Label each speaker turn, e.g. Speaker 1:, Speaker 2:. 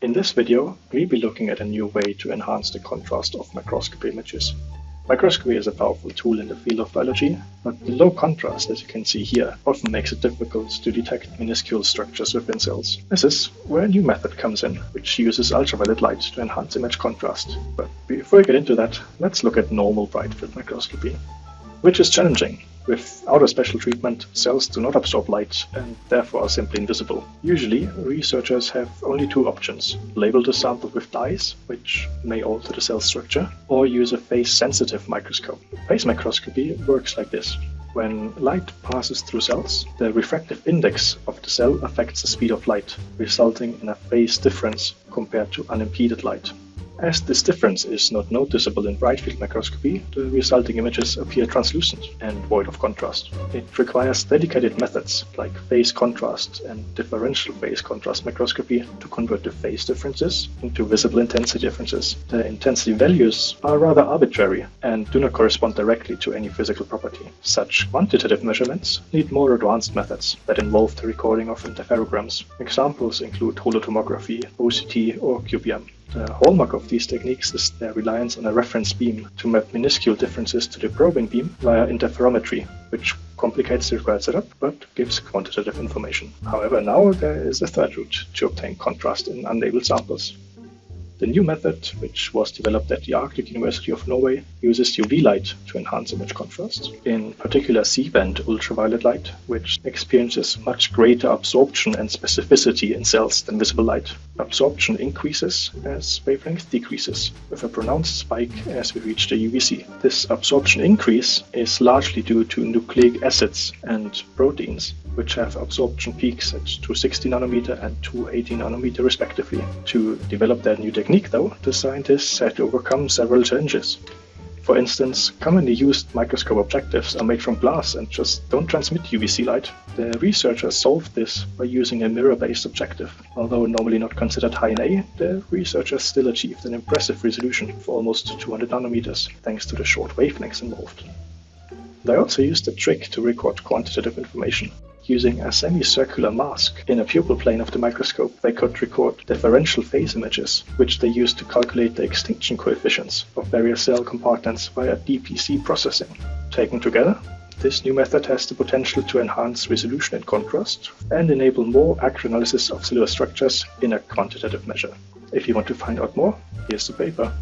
Speaker 1: In this video, we'll be looking at a new way to enhance the contrast of microscopy images. Microscopy is a powerful tool in the field of biology, but the low contrast, as you can see here, often makes it difficult to detect minuscule structures within cells. This is where a new method comes in, which uses ultraviolet light to enhance image contrast. But before we get into that, let's look at normal bright field microscopy, which is challenging Without a special treatment, cells do not absorb light and therefore are simply invisible. Usually, researchers have only two options. Label the sample with dyes, which may alter the cell structure, or use a phase-sensitive microscope. Phase microscopy works like this. When light passes through cells, the refractive index of the cell affects the speed of light, resulting in a phase difference compared to unimpeded light. As this difference is not noticeable in bright field microscopy, the resulting images appear translucent and void of contrast. It requires dedicated methods like phase contrast and differential phase contrast microscopy to convert the phase differences into visible intensity differences. The intensity values are rather arbitrary and do not correspond directly to any physical property. Such quantitative measurements need more advanced methods that involve the recording of interferograms. Examples include holotomography, OCT, or QPM. The hallmark of these techniques is their reliance on a reference beam to map minuscule differences to the probing beam via interferometry, which complicates the required setup but gives quantitative information. However, now there is a third route to obtain contrast in unlabeled samples. The new method, which was developed at the Arctic University of Norway, uses UV light to enhance image contrast, in particular C-band ultraviolet light, which experiences much greater absorption and specificity in cells than visible light. Absorption increases as wavelength decreases, with a pronounced spike as we reach the UVC. This absorption increase is largely due to nucleic acids and proteins, which have absorption peaks at 260 nanometer and 280 nanometer respectively. To develop that new technique though, the scientists had to overcome several challenges. For instance, commonly used microscope objectives are made from glass and just don't transmit UVC light. The researchers solved this by using a mirror-based objective. Although normally not considered high NA, the researchers still achieved an impressive resolution for almost 200 nanometers, thanks to the short wavelengths involved. They also used a trick to record quantitative information. Using a semicircular mask in a pupil plane of the microscope, they could record differential phase images, which they used to calculate the extinction coefficients of various cell compartments via DPC processing. Taken together, this new method has the potential to enhance resolution and contrast and enable more accurate analysis of cellular structures in a quantitative measure. If you want to find out more, here's the paper.